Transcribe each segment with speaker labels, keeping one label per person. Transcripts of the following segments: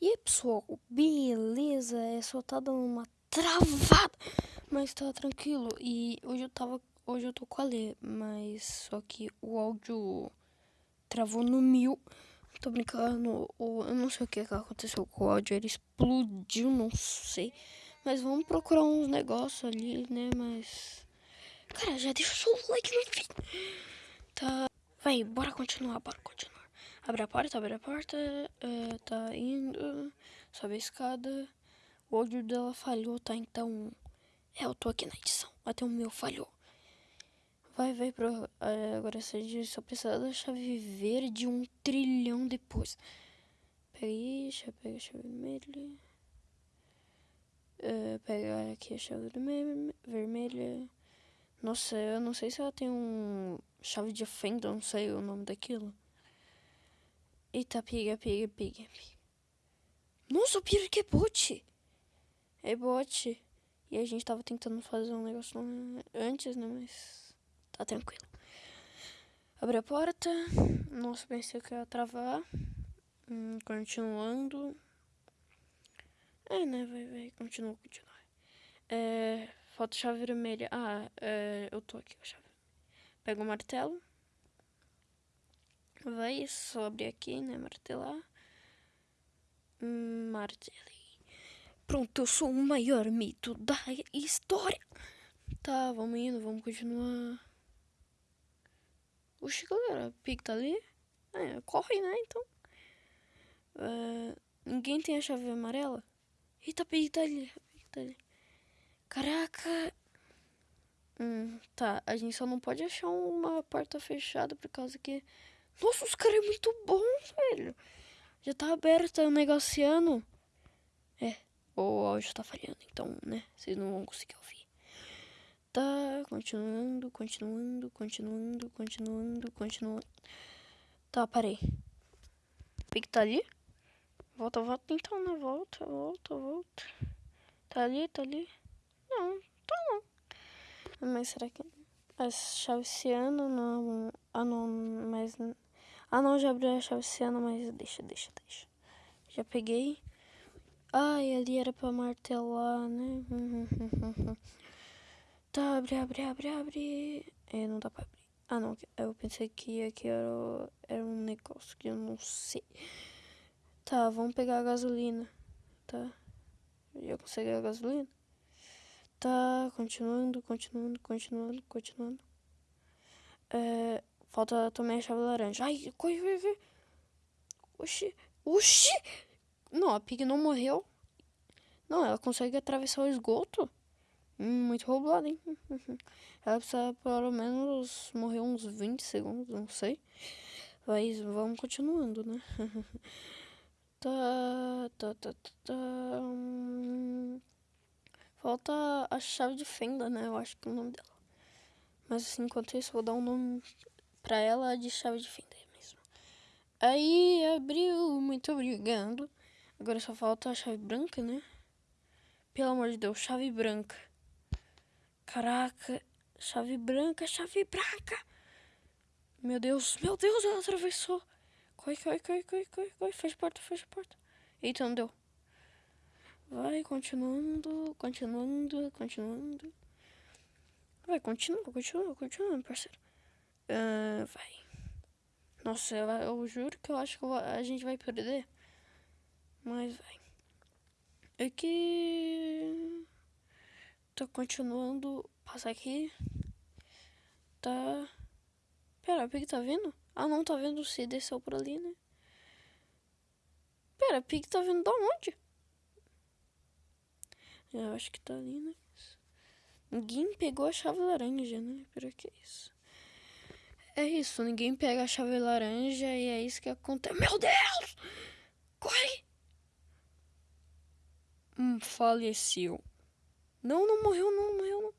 Speaker 1: E aí, pessoal, beleza? É só tá dando uma travada, mas tá tranquilo. E hoje eu tava, hoje eu tô com a Lê, mas só que o áudio travou no mil. Tô brincando, eu não sei o que aconteceu com o áudio, ele explodiu, não sei. Mas vamos procurar uns negócios ali, né? Mas. Cara, já deixa o seu like no vídeo. Tá. Vai, bora continuar, bora continuar. Abre a porta, abre a porta. Uh, tá indo. Sobe a escada. O áudio dela falhou, tá? Então. É, eu tô aqui na edição. Até o meu falhou. Vai, vai pro. Uh, agora você só precisa da chave verde um trilhão depois. Pega deixa eu pegar a chave vermelha. Uh, pegar aqui a chave vermelha. Nossa, eu não sei se ela tem um chave de fenda, não sei o nome daquilo. Eita, pega, pega, pega. Nossa, o pior que é bot. É bot. E a gente tava tentando fazer um negócio antes, né? Mas tá tranquilo. Abre a porta. Nossa, pensei que ia travar. Hum, continuando. É, né? Vai, vai. Continua, continua. É, falta chave vermelha. Ah, é, eu tô aqui a chave. Pega o martelo. Vai abrir aqui, né? Martelar. Hum, martelei. Pronto, eu sou o maior mito da história. Tá, vamos indo, vamos continuar. Oxi, galera, Pig tá ali? É, corre, né, então. Uh, ninguém tem a chave amarela? Eita, Pig tá ali, Pig tá ali. Caraca. Hum, tá, a gente só não pode achar uma porta fechada por causa que nossa, os caras é muito bom, velho. Já tá aberto, tá negociando. É, o áudio tá falhando, então, né? Vocês não vão conseguir ouvir. Tá, continuando, continuando, continuando, continuando, continuando. Tá, parei. O que tá ali? Volta, volta então, né? Volta, volta, volta. Tá ali, tá ali? Não, tá não. Mas será que... As chaves esse ano não... Ah, não, mas... Ah, não, já abri a chave esse ano, mas deixa, deixa, deixa. Já peguei. Ai, ali era pra martelar, né? tá, abre, abre, abre, abre. É, não dá pra abrir. Ah, não, eu pensei que aqui era, era um negócio que eu não sei. Tá, vamos pegar a gasolina. Tá. Já consegui a gasolina? Tá, continuando, continuando, continuando, continuando. É, Falta também a chave laranja. Ai, corre, corre, corre. Oxi, oxi. Não, a Pig não morreu. Não, ela consegue atravessar o esgoto. Hum, muito roubada, hein? Ela precisa pelo menos morrer uns 20 segundos, não sei. Mas vamos continuando, né? tá, tá, tá, tá, tá. Falta a chave de fenda, né? Eu acho que é o nome dela. Mas assim, enquanto isso, vou dar um nome pra ela de chave de fenda mesmo. Aí abriu, muito obrigado. Agora só falta a chave branca, né? Pelo amor de Deus, chave branca. Caraca, chave branca, chave branca. Meu Deus, meu Deus, ela atravessou. Corre, corre, corre, corre, corre, corre. Fecha a porta, fecha a porta. Eita, não deu. Vai, continuando, continuando, continuando. Vai, continua, continua, continua, parceiro. Uh, vai. Nossa, eu, juro que eu acho que a gente vai perder. Mas vai. É que. Tô continuando. Passar aqui. Tá. Pera, o Pig tá vindo? Ah, não, tá vendo se desceu por ali, né? Pera, o Pig tá vindo da onde? Eu acho que tá ali, né? Ninguém pegou a chave laranja, né? Pera que é isso. É isso, ninguém pega a chave laranja e é isso que acontece. Meu Deus! Corre! Hum, faleceu. Não, não morreu, não, morreu, não.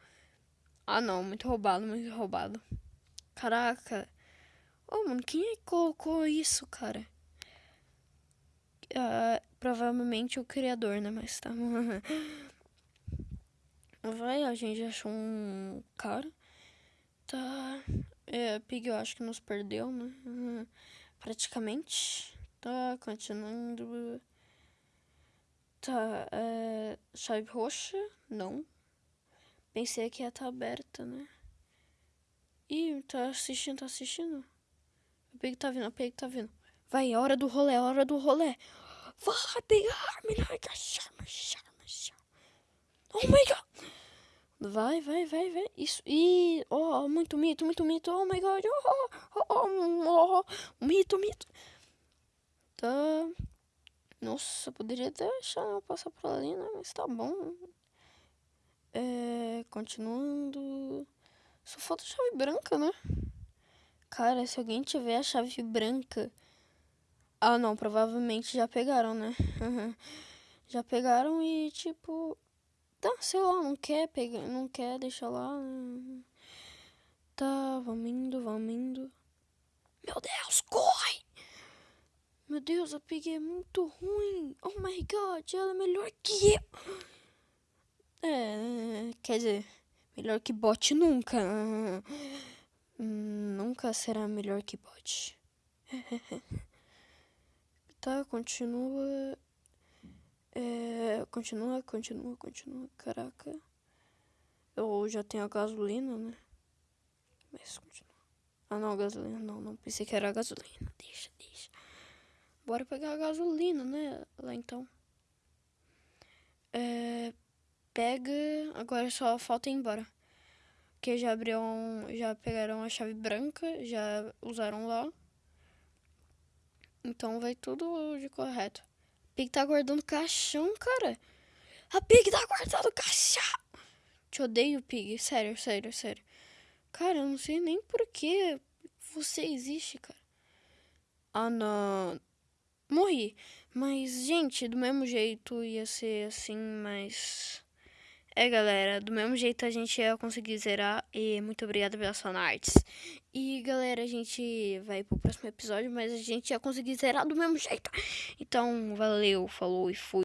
Speaker 1: Ah, não, muito roubado, muito roubado. Caraca. Ô, oh, mano, quem é que colocou isso, cara? Uh, provavelmente o criador, né? Mas tá. Vai, a gente achou um cara. Tá. É, Pig eu acho que nos perdeu, né? Uhum. Praticamente. Tá continuando. Tá, é, chave roxa? Não. Pensei que ia estar tá aberta, né? Ih, tá assistindo, tá assistindo? O Pig tá vindo, o Pig tá vindo. Vai, é hora do rolê, é hora do rolê. Vai pegar, melhor que a chama, chama, chama. Oh my god. Vai, vai, vai, vai. Isso. E. Oh, muito mito, muito mito. Oh my god. Oh, oh, oh, oh. Mito, mito. Tá. Nossa, poderia deixar eu passar por ali, né? Mas tá bom. É. Continuando. Só falta chave branca, né? Cara, se alguém tiver a chave branca. Ah, não, provavelmente já pegaram, né? já pegaram e, tipo. Tá, sei lá, não quer pegar, não quer deixar lá. Né? Tá, vamos indo, vamos indo. Meu Deus, corre! Meu Deus, a Pig é muito ruim. Oh my god, ela é melhor que eu. É, quer dizer, melhor que bot nunca. Hum, nunca será melhor que bot. tá, continua. É, continua, continua, continua. Caraca. Eu já tenho a gasolina, né? Mas continua. Ah, não, gasolina. Não, não pensei que era gasolina. Deixa, deixa. Bora pegar a gasolina, né? Lá então. É, pega. Agora só falta ir embora. Que já abriram. Já pegaram a chave branca. Já usaram lá. Então vai tudo de correto. Pig tá guardando caixão, cara. A Pig tá guardando caixão. Te odeio, Pig. Sério, sério, sério. Cara, eu não sei nem por que você existe, cara. Ah, não. Morri. Mas, gente, do mesmo jeito ia ser assim, mas. É, galera, do mesmo jeito a gente ia conseguir zerar. E muito obrigada pela sua artes. E, galera, a gente vai pro próximo episódio, mas a gente ia conseguir zerar do mesmo jeito. Então, valeu, falou e fui.